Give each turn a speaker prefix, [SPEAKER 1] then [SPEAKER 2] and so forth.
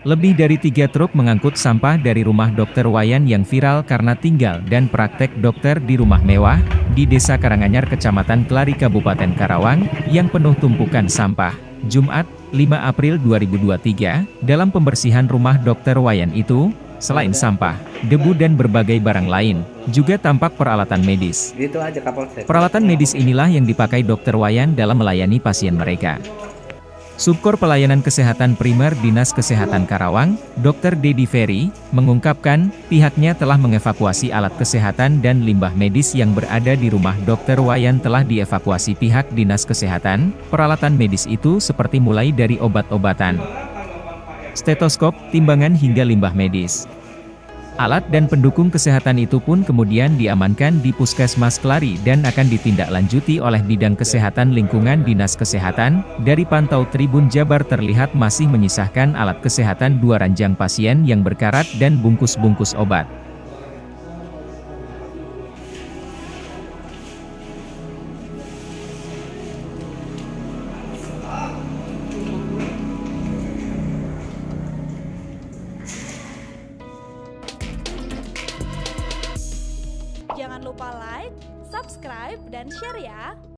[SPEAKER 1] Lebih dari tiga truk mengangkut sampah dari rumah dokter Wayan yang viral karena tinggal dan praktek dokter di rumah mewah, di Desa Karanganyar Kecamatan Kelari Kabupaten Karawang, yang penuh tumpukan sampah. Jumat, 5 April 2023, dalam pembersihan rumah dokter Wayan itu, selain sampah, debu dan berbagai barang lain, juga tampak peralatan medis. Peralatan medis inilah yang dipakai dokter Wayan dalam melayani pasien mereka. Subkor Pelayanan Kesehatan Primer Dinas Kesehatan Karawang, Dr. Dedi Ferry, mengungkapkan, pihaknya telah mengevakuasi alat kesehatan dan limbah medis yang berada di rumah Dr. Wayan telah dievakuasi pihak Dinas Kesehatan, peralatan medis itu seperti mulai dari obat-obatan, stetoskop, timbangan hingga limbah medis. Alat dan pendukung kesehatan itu pun kemudian diamankan di Puskesmas Kelari dan akan ditindaklanjuti oleh Bidang Kesehatan Lingkungan Dinas Kesehatan. Dari pantau Tribun Jabar terlihat masih menyisahkan alat kesehatan dua ranjang pasien yang berkarat dan bungkus-bungkus obat.
[SPEAKER 2] Lupa like, subscribe, dan share ya!